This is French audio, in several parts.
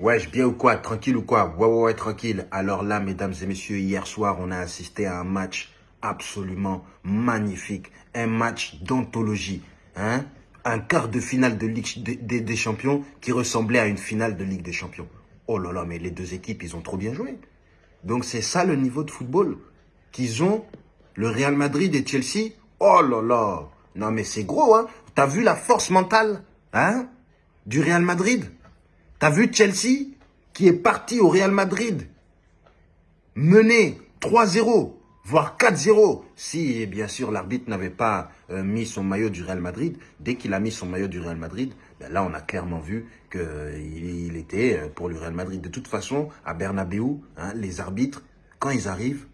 Wesh, bien ou quoi? Tranquille ou quoi? Ouais, ouais, ouais, tranquille. Alors là, mesdames et messieurs, hier soir, on a assisté à un match absolument magnifique. Un match d'anthologie. Hein? Un quart de finale de Ligue des, Champions qui ressemblait à une finale de Ligue des Champions. Oh là là, mais les deux équipes, ils ont trop bien joué. Donc c'est ça le niveau de football qu'ils ont. Le Real Madrid et Chelsea. Oh là là. Non mais c'est gros, hein? T'as vu la force mentale, hein, du Real Madrid? T'as vu Chelsea qui est parti au Real Madrid mené 3-0, voire 4-0, si bien sûr l'arbitre n'avait pas euh, mis son maillot du Real Madrid. Dès qu'il a mis son maillot du Real Madrid, ben là on a clairement vu qu'il il était euh, pour le Real Madrid. De toute façon, à Bernabeu, hein, les arbitres, quand ils arrivent,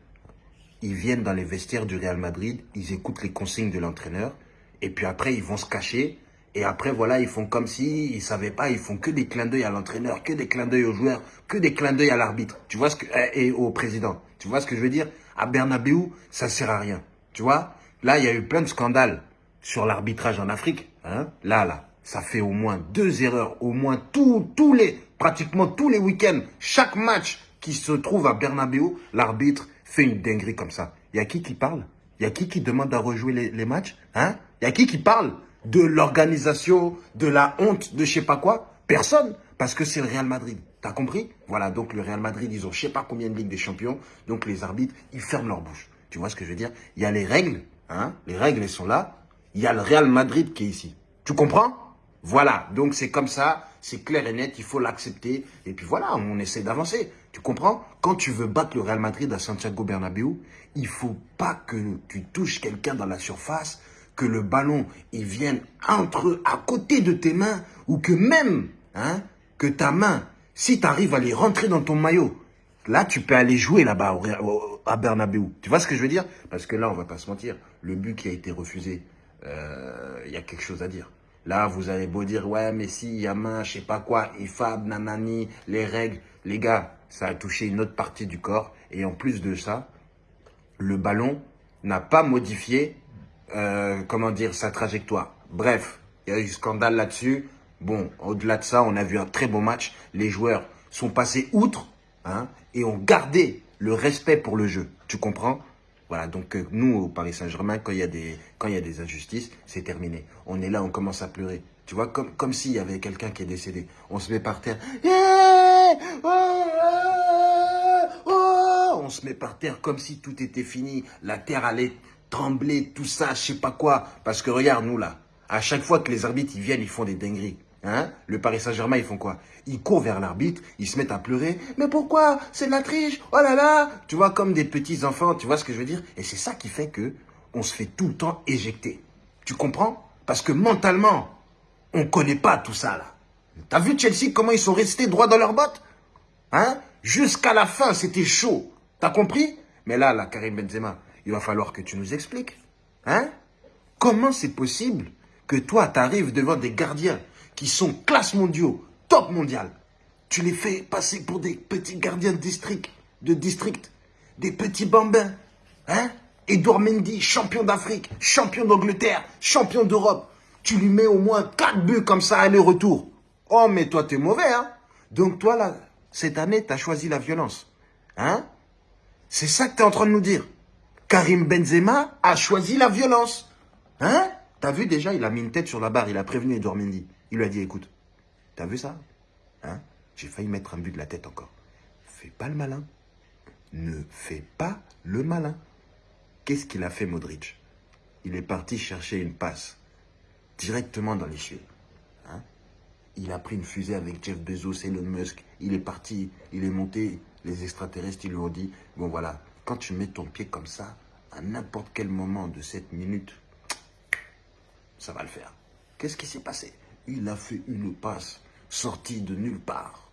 ils viennent dans les vestiaires du Real Madrid, ils écoutent les consignes de l'entraîneur, et puis après ils vont se cacher et après, voilà, ils font comme si ils savaient pas, ils font que des clins d'œil à l'entraîneur, que des clins d'œil aux joueurs, que des clins d'œil à l'arbitre. Tu vois ce que, et au président. Tu vois ce que je veux dire? À Bernabeu, ça sert à rien. Tu vois? Là, il y a eu plein de scandales sur l'arbitrage en Afrique. Hein? Là, là, ça fait au moins deux erreurs, au moins tous, tous les, pratiquement tous les week-ends, chaque match qui se trouve à Bernabeu, l'arbitre fait une dinguerie comme ça. Il y a qui qui parle? Il y a qui qui demande à rejouer les, les matchs? Hein? Il y a qui qui parle? De l'organisation, de la honte, de je sais pas quoi Personne. Parce que c'est le Real Madrid. T'as compris? Voilà, donc le Real Madrid, ils ont je sais pas combien de Ligues des Champions. Donc les arbitres, ils ferment leur bouche. Tu vois ce que je veux dire? Il y a les règles. Hein les règles, elles sont là. Il y a le Real Madrid qui est ici. Tu comprends? Voilà, donc c'est comme ça. C'est clair et net, il faut l'accepter. Et puis voilà, on essaie d'avancer. Tu comprends? Quand tu veux battre le Real Madrid à Santiago Bernabéu, il faut pas que tu touches quelqu'un dans la surface que le ballon il vienne entre à côté de tes mains ou que même hein, que ta main, si tu arrives à les rentrer dans ton maillot, là tu peux aller jouer là-bas à Bernabeu. Tu vois ce que je veux dire? Parce que là, on va pas se mentir, le but qui a été refusé, euh, il y a quelque chose à dire. Là, vous allez beau dire, ouais, mais si, il y a main, je sais pas quoi, IFAB, nanani, les règles. Les gars, ça a touché une autre partie du corps. Et en plus de ça, le ballon n'a pas modifié euh, comment dire, sa trajectoire. Bref, il y a eu scandale là-dessus. Bon, au-delà de ça, on a vu un très beau match. Les joueurs sont passés outre hein, et ont gardé le respect pour le jeu. Tu comprends Voilà, donc euh, nous, au Paris Saint-Germain, quand il y a des y a des injustices, c'est terminé. On est là, on commence à pleurer. Tu vois, comme, comme s'il y avait quelqu'un qui est décédé. On se met par terre. Oh, on se met par terre comme si tout était fini. La terre allait trembler, tout ça, je sais pas quoi. Parce que regarde, nous là, à chaque fois que les arbitres ils viennent, ils font des dingueries. Hein? Le Paris Saint-Germain, ils font quoi? Ils courent vers l'arbitre, ils se mettent à pleurer. Mais pourquoi? C'est de la triche Oh là là Tu vois, comme des petits enfants, tu vois ce que je veux dire? Et c'est ça qui fait que on se fait tout le temps éjecter. Tu comprends? Parce que mentalement, on connaît pas tout ça là. T'as vu Chelsea, comment ils sont restés droits dans leurs bottes? Hein? Jusqu'à la fin, c'était chaud. T'as compris? Mais là, là, Karim Benzema, il va falloir que tu nous expliques. Hein? Comment c'est possible que toi, tu arrives devant des gardiens qui sont classe mondiaux, top mondial. Tu les fais passer pour des petits gardiens de district, de district, des petits bambins. Hein? Edouard Mendy, champion d'Afrique, champion d'Angleterre, champion d'Europe. Tu lui mets au moins 4 buts comme ça, aller-retour. Oh, mais toi, t'es mauvais, hein? Donc toi, là, cette année, t'as choisi la violence. Hein? C'est ça que t'es en train de nous dire. Karim Benzema a choisi la violence. Hein? T'as vu déjà, il a mis une tête sur la barre, il a prévenu Edouard Mendy. Il lui a dit, écoute, t'as vu ça? Hein? J'ai failli mettre un but de la tête encore. Fais pas le malin. Ne fais pas le malin. Qu'est-ce qu'il a fait Modric? Il est parti chercher une passe directement dans les cieux. Hein? Il a pris une fusée avec Jeff Bezos, Elon Musk. Il est parti, il est monté. Les extraterrestres, ils lui ont dit, bon voilà, quand tu mets ton pied comme ça, à n'importe quel moment de cette minute, ça va le faire. Qu'est-ce qui s'est passé? Il a fait une passe sortie de nulle part.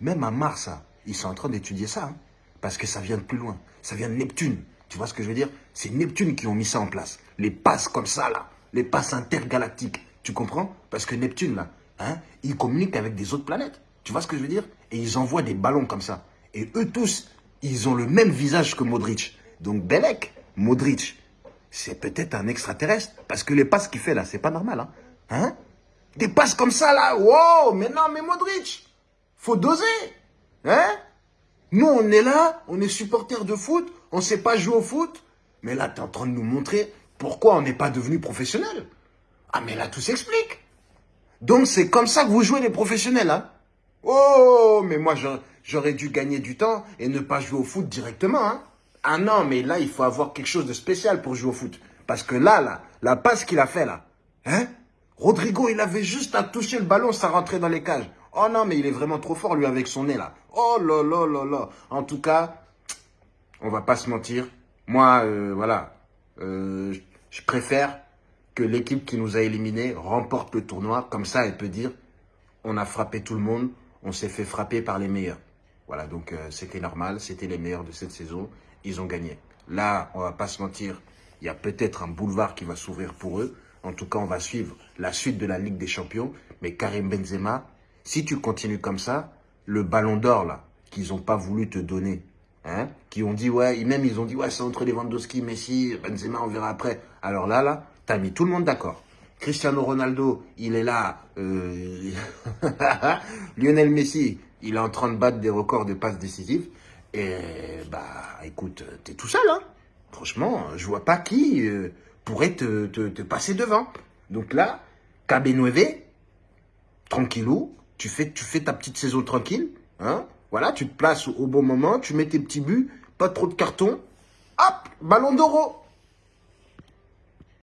Même à Mars, hein, ils sont en train d'étudier ça. Hein, parce que ça vient de plus loin. Ça vient de Neptune. Tu vois ce que je veux dire? C'est Neptune qui ont mis ça en place. Les passes comme ça, là. Les passes intergalactiques. Tu comprends? Parce que Neptune, là, hein, il communique avec des autres planètes. Tu vois ce que je veux dire? Et ils envoient des ballons comme ça. Et eux tous, ils ont le même visage que Modric. Donc Belek, Modric, c'est peut-être un extraterrestre. Parce que les passes qu'il fait là, c'est pas normal. Hein, hein? Des passes comme ça là, wow, mais non, mais Modric faut doser. Hein? Nous, on est là, on est supporters de foot, on ne sait pas jouer au foot. Mais là, tu es en train de nous montrer pourquoi on n'est pas devenu professionnel. Ah, mais là, tout s'explique. Donc, c'est comme ça que vous jouez les professionnels, hein Oh, mais moi, j'aurais dû gagner du temps et ne pas jouer au foot directement, hein Ah non, mais là, il faut avoir quelque chose de spécial pour jouer au foot. Parce que là, là, la passe qu'il a fait, là, hein Rodrigo, il avait juste à toucher le ballon, ça rentrait dans les cages. Oh non, mais il est vraiment trop fort, lui, avec son nez, là. Oh là là là là. En tout cas, on va pas se mentir. Moi, euh, voilà, euh, je préfère que l'équipe qui nous a éliminés remporte le tournoi. Comme ça, elle peut dire, on a frappé tout le monde, on s'est fait frapper par les meilleurs. Voilà, donc euh, c'était normal, c'était les meilleurs de cette saison. Ils ont gagné. Là, on va pas se mentir, il y a peut-être un boulevard qui va s'ouvrir pour eux. En tout cas, on va suivre la suite de la Ligue des Champions. Mais Karim Benzema, si tu continues comme ça, le ballon d'or, là, qu'ils n'ont pas voulu te donner, hein, qui ont dit, ouais, même ils ont dit, ouais, c'est entre Lewandowski, Messi, Benzema, on verra après. Alors là, là, tu as mis tout le monde d'accord. Cristiano Ronaldo, il est là. Euh, Lionel Messi, il est en train de battre des records de passes décisives. Et bah, écoute, tu es tout seul, hein. Franchement, je vois pas qui euh, pourrait te, passer devant. Donc là, KB9, tranquillou, tu fais, tu fais ta petite saison tranquille. Hein voilà, tu te places au bon moment, tu mets tes petits buts, pas trop de cartons. Hop, ballon d'oro.